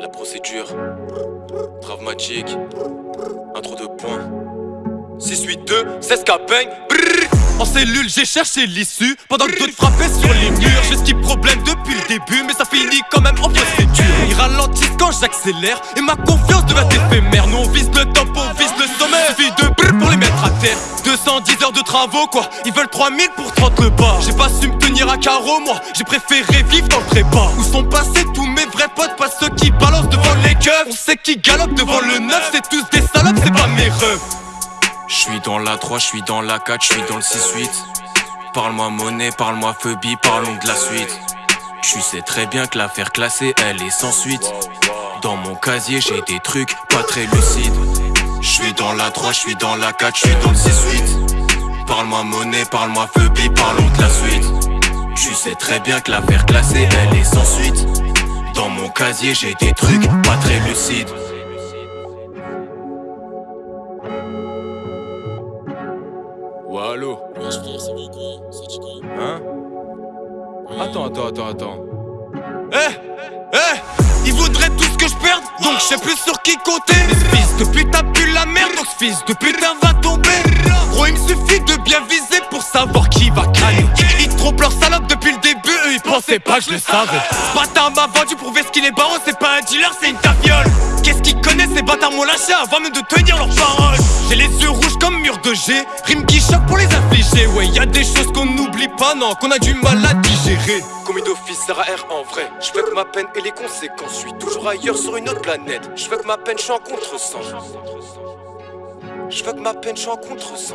La procédure. Dramatique. Intro de points. 6-8-2, 16 bang. En cellule, j'ai cherché l'issue. Pendant que d'autres frappaient sur les murs. Ce qui problème depuis le début Mais ça finit quand même en procédure. Ils ralentissent quand j'accélère. Et ma confiance devient éphémère. Nous on vise le top, on vise le sommet. Suffit de brrr pour les mettre à terre. 210 heures de travaux quoi. Ils veulent 3000 pour 30 le bas. J'ai pas su me tenir à carreau moi. J'ai préféré vivre dans le prépa Où sont passés tous vrais potes Pas ceux qui balancent devant les keufs. On sait qui galope devant le neuf C'est tous des salopes, c'est pas mes rêves Je suis dans la 3, je suis dans la 4, je suis dans le 6-8 Parle-moi monnaie, parle-moi phobie, parlons de la suite. Tu sais très bien que l'affaire classée, elle est sans suite. Dans mon casier, j'ai des trucs pas très lucides. Je suis dans la 3, je suis dans la 4, je suis dans le 6-8 Parle-moi monnaie, parle-moi phobie, parlons de la suite. Tu sais très bien que l'affaire classée, elle est sans suite Dans mon casier, j'ai des trucs pas très lucides allô Hein Attends, attends, attends, attends. Eh, eh, ils voudraient tout ce que je perde, donc je sais plus sur qui compter. Fils de putain pue la merde, donc fils de putain va tomber. Gros, il me suffit de bien viser pour savoir qui va caler. Ils trompent leur salope pensaient pas que je le savais. Ce bâtard m'a vendu pour ce qu'il est baron, c'est pas un dealer, c'est une tafiole. Qu'est-ce qu'ils connaissent ces bâtards m'ont lâché avant même de tenir leurs paroles. J'ai les yeux rouges comme mur de G, rime qui choque pour les affliger. Ouais, y a des choses qu'on n'oublie pas, non, qu'on a du mal à digérer. Commis d'office, R en vrai? Je veux que ma peine et les conséquences. Je suis toujours ailleurs sur une autre planète. Je veux que ma peine, je suis en contresens. Je veux que ma peine, je suis en contresens.